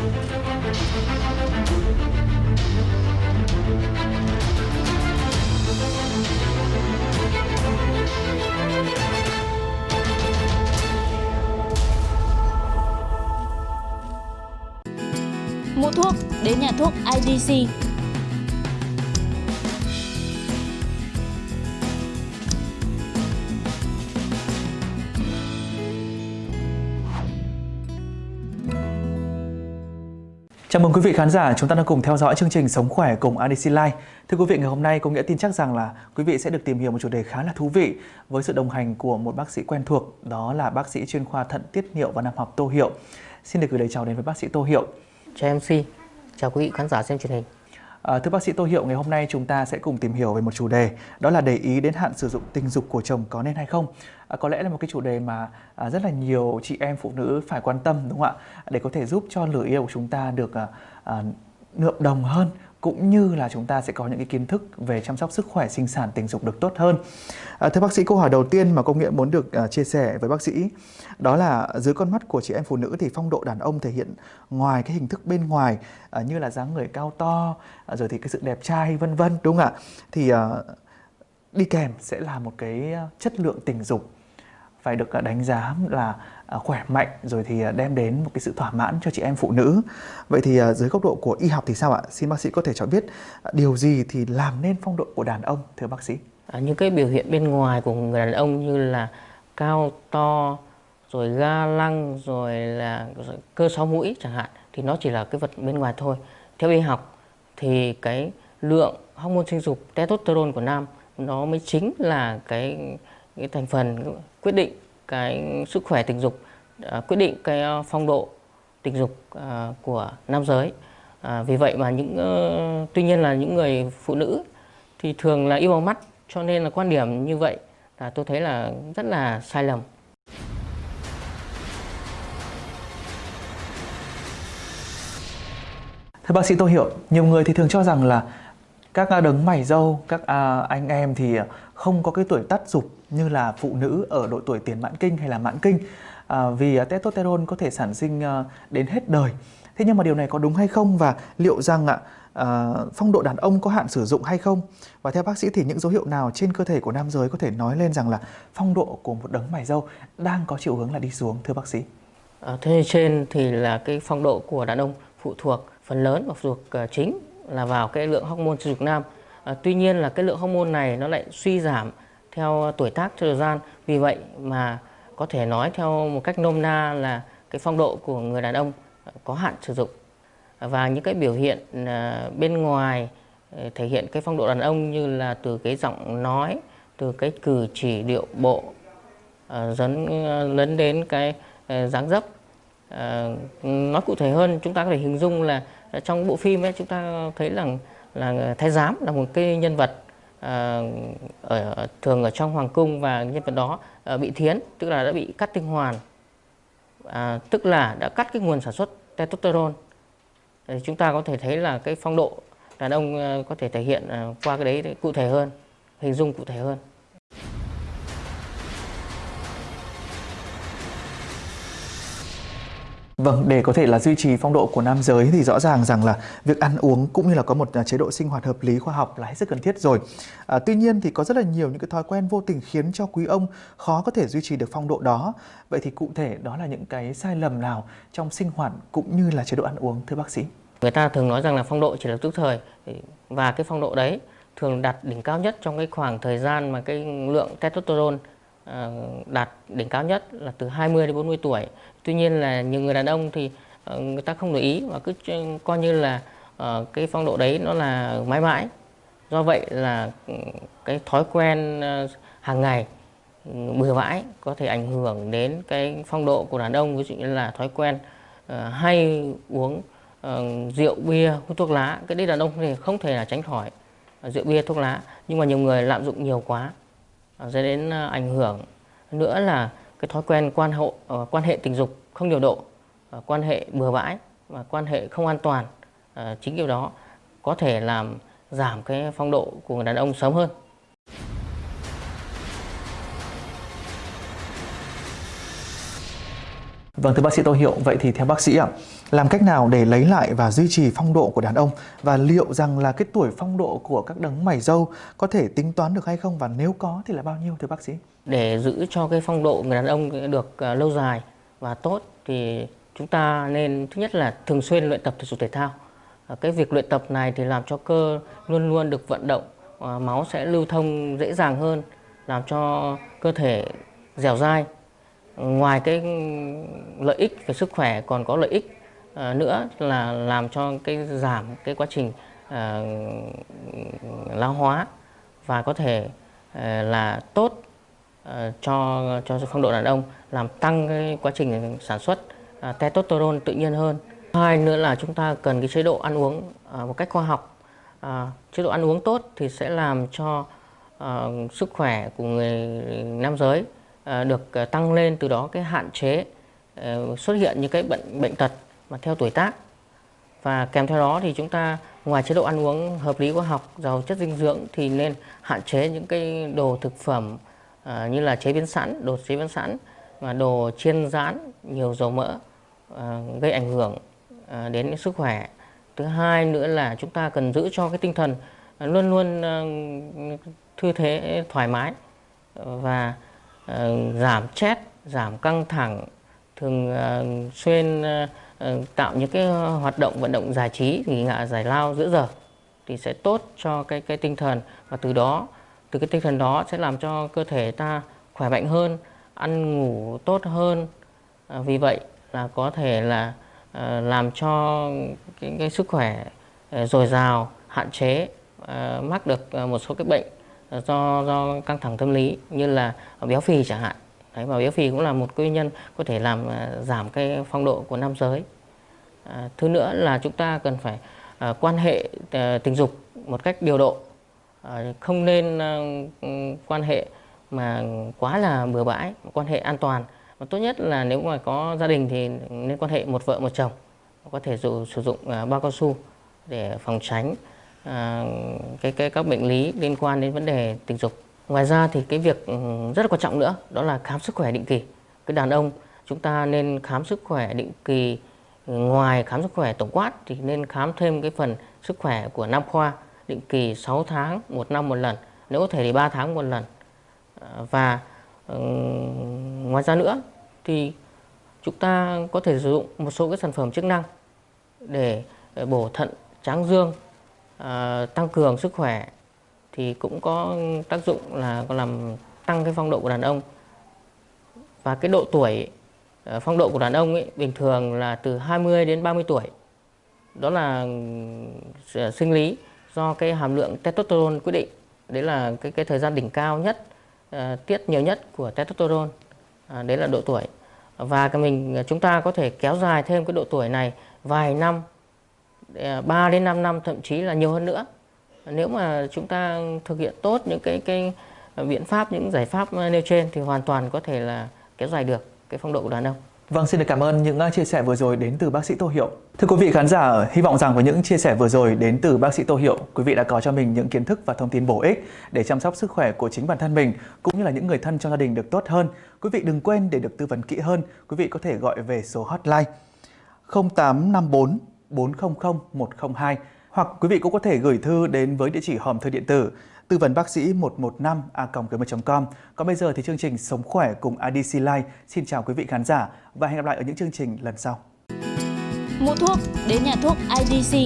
Mua thuốc đến nhà thuốc IDC. Chào mừng quý vị khán giả, chúng ta đang cùng theo dõi chương trình Sống khỏe cùng ADC Life. Thưa quý vị, ngày hôm nay có nghĩa tin chắc rằng là quý vị sẽ được tìm hiểu một chủ đề khá là thú vị với sự đồng hành của một bác sĩ quen thuộc, đó là bác sĩ chuyên khoa thận tiết niệu và nam học Tô Hiệu. Xin được gửi lời chào đến với bác sĩ Tô Hiệu. Chào MC, chào quý vị khán giả xem truyền hình. À, thưa bác sĩ Tô Hiệu, ngày hôm nay chúng ta sẽ cùng tìm hiểu về một chủ đề đó là để ý đến hạn sử dụng tình dục của chồng có nên hay không. À, có lẽ là một cái chủ đề mà à, rất là nhiều chị em phụ nữ phải quan tâm đúng không ạ? Để có thể giúp cho lửa yêu của chúng ta được à, à, nượm đồng hơn cũng như là chúng ta sẽ có những cái kiến thức về chăm sóc sức khỏe sinh sản tình dục được tốt hơn. À, thưa bác sĩ, câu hỏi đầu tiên mà công nghệ muốn được uh, chia sẻ với bác sĩ đó là dưới con mắt của chị em phụ nữ thì phong độ đàn ông thể hiện ngoài cái hình thức bên ngoài uh, như là dáng người cao to, uh, rồi thì cái sự đẹp trai vân vân đúng không ạ? Thì uh, đi kèm sẽ là một cái chất lượng tình dục phải được đánh giá là À, khỏe mạnh rồi thì à, đem đến một cái sự thỏa mãn cho chị em phụ nữ. Vậy thì à, dưới góc độ của y học thì sao ạ? Xin bác sĩ có thể cho biết điều gì thì làm nên phong độ của đàn ông thưa bác sĩ? À, những cái biểu hiện bên ngoài của người đàn ông như là cao to rồi ga lăng rồi là cơ sáu mũi chẳng hạn thì nó chỉ là cái vật bên ngoài thôi. Theo y học thì cái lượng hormone sinh dục testosterone của nam nó mới chính là cái cái thành phần quyết định cái sức khỏe tình dục à, quyết định cái ờ, phong độ tình dục à, của nam giới. À, vì vậy mà những uh, tuy nhiên là những người phụ nữ thì thường là yêu bằng mắt cho nên là quan điểm như vậy là tôi thấy là rất là sai lầm. Thưa bác sĩ tôi hiểu, nhiều người thì thường cho rằng là các à, đấng mày dâu, các à, anh em thì không có cái tuổi tắt dục như là phụ nữ ở độ tuổi tiền mãn kinh hay là mãn kinh à, vì à, testosterone có thể sản sinh à, đến hết đời. Thế nhưng mà điều này có đúng hay không và liệu rằng ạ à, phong độ đàn ông có hạn sử dụng hay không? Và theo bác sĩ thì những dấu hiệu nào trên cơ thể của nam giới có thể nói lên rằng là phong độ của một đấng mày dâu đang có chiều hướng là đi xuống thưa bác sĩ? À, thế trên thì là cái phong độ của đàn ông phụ thuộc phần lớn và phụ thuộc à, chính là vào cái lượng hormone sinh dục nam. À, tuy nhiên là cái lượng hormone này nó lại suy giảm theo tuổi tác, theo thời gian. Vì vậy mà có thể nói theo một cách nôm na là cái phong độ của người đàn ông có hạn sử dụng và những cái biểu hiện à, bên ngoài à, thể hiện cái phong độ đàn ông như là từ cái giọng nói, từ cái cử chỉ, điệu bộ à, dẫn lấn đến cái dáng dấp nói cụ thể hơn, chúng ta có thể hình dung là trong bộ phim ấy, chúng ta thấy rằng là thái giám là một cái nhân vật Ờ, ở thường ở trong hoàng cung và nhân vật đó ờ, bị thiến tức là đã bị cắt tinh hoàn. À, tức là đã cắt cái nguồn sản xuất testosterone. Thì chúng ta có thể thấy là cái phong độ đàn ông ờ, có thể thể hiện qua cái đấy cụ thể hơn hình dung cụ thể hơn. Vâng, để có thể là duy trì phong độ của nam giới thì rõ ràng rằng là việc ăn uống cũng như là có một à, chế độ sinh hoạt hợp lý khoa học là hết sức cần thiết rồi. À, tuy nhiên thì có rất là nhiều những cái thói quen vô tình khiến cho quý ông khó có thể duy trì được phong độ đó. Vậy thì cụ thể đó là những cái sai lầm nào trong sinh hoạt cũng như là chế độ ăn uống thưa bác sĩ? Người ta thường nói rằng là phong độ chỉ là tức thời và cái phong độ đấy thường đạt đỉnh cao nhất trong cái khoảng thời gian mà cái lượng testosterone À, đạt đỉnh cao nhất là từ 20 đến 40 tuổi. Tuy nhiên là nhiều người đàn ông thì ờ, người ta không để ý và cứ coi như là ờ, cái phong độ đấy nó là mãi mãi. Do vậy là ừ, cái thói quen ờ, hàng ngày ừ, bừa bãi có thể ảnh hưởng đến cái phong độ của đàn ông, ví dụ như là thói quen hay uống rượu bia, hút thuốc lá cái đấy đàn ông thì không thể là tránh khỏi rượu bia, thuốc lá nhưng mà nhiều người lạm dụng nhiều quá dẫn đến ờ, ảnh hưởng nữa là cái thói quen quan hộ ờ, quan hệ tình dục không điều độ ờ, quan hệ bừa bãi và quan hệ không an toàn chính điều đó có thể làm giảm cái phong độ của người đàn ông sớm hơn. Vâng thưa bác sĩ Tô Hiệu, vậy thì theo bác sĩ ạ, Làm cách nào để lấy lại và duy trì phong độ của đàn ông và liệu rằng là cái tuổi phong độ của các đấng mày râu có thể tính toán được hay không và nếu có thì là bao nhiêu thưa bác sĩ? Để giữ cho cái phong độ người đàn ông được à, lâu dài và tốt thì chúng ta nên thứ nhất là thường xuyên luyện tập thể dục thể thao. À, cái việc luyện tập này thì làm cho cơ luôn luôn được vận động, à, máu sẽ lưu thông dễ dàng hơn, làm cho cơ thể dẻo dai. Ngoài cái lợi ích về sức khỏe còn có lợi ích À, nữa là làm cho cái giảm cái quá trình à, lão hóa và có thể à, là tốt à, cho cho phong độ đàn ông làm tăng cái quá trình sản xuất à, testosterone tự nhiên hơn. Hai nữa là chúng ta cần cái chế độ ăn uống à, một cách khoa học. À, chế độ ăn uống tốt thì sẽ làm cho à, sức khỏe của người nam giới À, được à, tăng lên từ đó cái hạn chế à, xuất hiện những cái bệnh bệnh tật mà theo tuổi tác. Và kèm theo đó thì chúng ta ngoài chế độ ăn uống hợp lý khoa học giàu chất dinh dưỡng thì nên hạn chế những cái đồ thực phẩm như là chế biến sẵn đồ chế biến sẵn và đồ chiên rán nhiều dầu mỡ gây ảnh hưởng đến sức khỏe. Thứ hai nữa là chúng ta cần giữ cho cái tinh thần luôn luôn thư thế thoải mái và uh, Ờ, giảm stress giảm căng thẳng thường uh, xuyên uh, tạo những cái hoạt động vận động giải trí nghỉ ngạ giải lao giữa giờ thì sẽ tốt cho cái cái tinh thần. Và từ đó từ cái tinh thần đó sẽ làm cho cơ thể ta khỏe mạnh hơn ăn ngủ tốt hơn. À, vì vậy là có thể là à, làm cho cái, cái sức khỏe à, dồi dào hạn chế à, mắc được một số cái bệnh do do căng thẳng tâm lý như là béo phì chẳng hạn Đấy, và béo phì cũng là một nguyên nhân có thể làm à, giảm cái phong độ của nam giới. À, thứ nữa là chúng ta cần phải à, quan hệ à, tình dục một cách điều độ, à, không nên à, quan hệ mà quá là bừa bãi, quan hệ an toàn. Và tốt nhất là nếu mà có gia đình thì nên quan hệ một vợ một chồng, có thể dù sử dụng à, bao cao su để phòng tránh à, cái, cái các bệnh lý liên quan đến vấn đề tình dục. Ngoài ra thì cái việc ừ, rất là quan trọng nữa đó là khám sức khỏe định kỳ. Cái đàn ông chúng ta nên khám sức khỏe định kỳ ừ, ngoài khám sức khỏe tổng quát thì nên khám thêm cái phần sức khỏe của nam khoa định kỳ 6 tháng một năm một lần nếu có thể thì 3 tháng một lần à, và ừ, ngoài ra nữa thì chúng ta có thể sử dụng một số cái sản phẩm chức năng để ờ, bổ thận tráng dương à, tăng cường sức khỏe thì cũng có tác dụng là có làm tăng cái phong độ của đàn ông. Và cái độ tuổi ờ, phong độ của đàn ông ấy bình thường là từ 20 đến 30 tuổi. Đó là ờ, sinh lý do cái hàm lượng testosterone quyết định. Đấy là cái cái thời gian đỉnh cao nhất tiết nhiều nhất của testosterone à, đấy là độ tuổi. Và cái mình chúng ta có thể kéo dài thêm cái độ tuổi này vài năm 3 đến 5 năm thậm chí là nhiều hơn nữa nếu mà chúng ta thực hiện tốt những cái cái biện pháp những giải pháp nêu trên thì hoàn toàn có thể là kéo dài được cái phong độ của đàn ông. Vâng, xin được cảm ơn những uh, chia sẻ vừa rồi đến từ bác sĩ Tô Hiệu. Thưa quý vị khán giả, hy vọng rằng với những chia sẻ vừa rồi đến từ bác sĩ Tô Hiệu, quý vị đã có cho mình những kiến thức và thông tin bổ ích để chăm sóc sức khỏe của chính bản thân mình cũng như là những người thân trong gia đình được tốt hơn. Quý vị đừng quên để được tư vấn kỹ hơn, quý vị có thể gọi về số hotline 0854 400 102 hoặc quý vị cũng có thể gửi thư đến với địa chỉ hòm thư điện tử tư vấn bác sĩ 115 a com. Còn bây giờ thì chương trình Sống khỏe cùng IDC Life xin chào quý vị khán giả và hẹn gặp lại ở những chương trình lần sau. Mua thuốc, đến nhà thuốc IDC